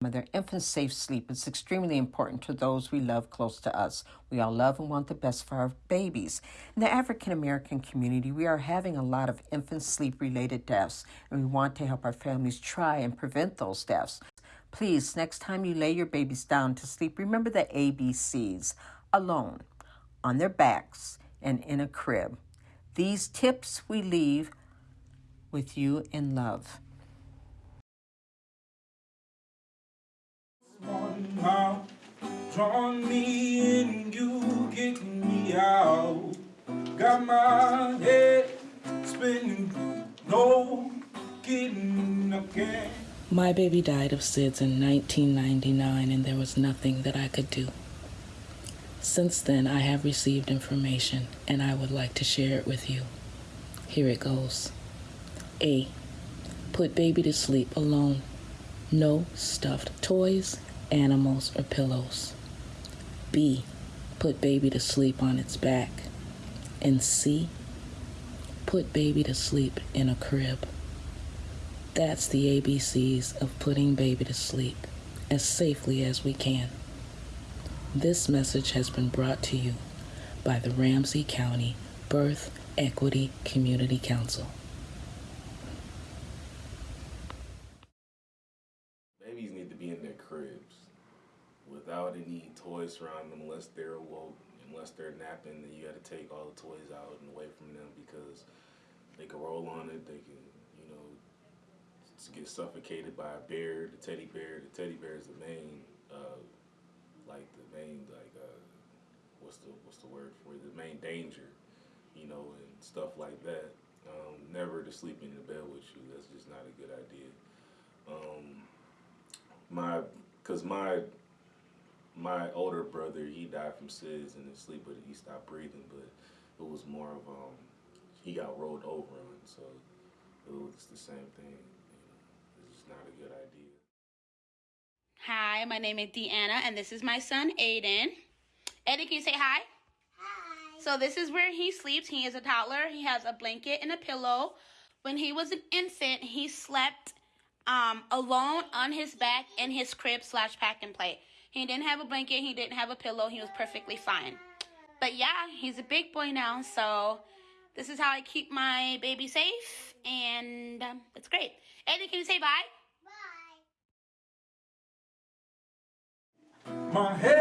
their infant safe sleep is extremely important to those we love close to us. We all love and want the best for our babies. In the African American community, we are having a lot of infant sleep related deaths, and we want to help our families try and prevent those deaths. Please, next time you lay your babies down to sleep, remember the ABCs alone, on their backs, and in a crib. These tips we leave with you in love. Drawing me in, you getting me out Got my head spinning, no again My baby died of SIDS in 1999 and there was nothing that I could do. Since then, I have received information and I would like to share it with you. Here it goes. A. Put baby to sleep alone. No stuffed toys, animals, or pillows. B. Put baby to sleep on its back. And C. Put baby to sleep in a crib. That's the ABCs of putting baby to sleep as safely as we can. This message has been brought to you by the Ramsey County Birth Equity Community Council. Babies need to be in their cribs without any toys around them unless they're awoke, unless they're napping, then you gotta take all the toys out and away from them because they can roll on it, they can, you know, get suffocated by a bear, the teddy bear. The teddy bear is the main, uh, like the main, like, uh, what's the, what's the word for it? The main danger, you know, and stuff like that. Um, never to sleep in the bed with you, that's just not a good idea. Um, my, cause my my older brother, he died from SIDS in his sleep, but he stopped breathing. But it was more of um, he got rolled over on, so it was the same thing. You know, it's just not a good idea. Hi, my name is Deanna, and this is my son Aiden. Eddie, can you say hi? Hi. So this is where he sleeps. He is a toddler. He has a blanket and a pillow. When he was an infant, he slept um, alone on his back in his crib slash pack and play. He didn't have a blanket. He didn't have a pillow. He was perfectly fine. But yeah, he's a big boy now. So this is how I keep my baby safe. And um, it's great. Eddie, can you say bye? Bye. My head's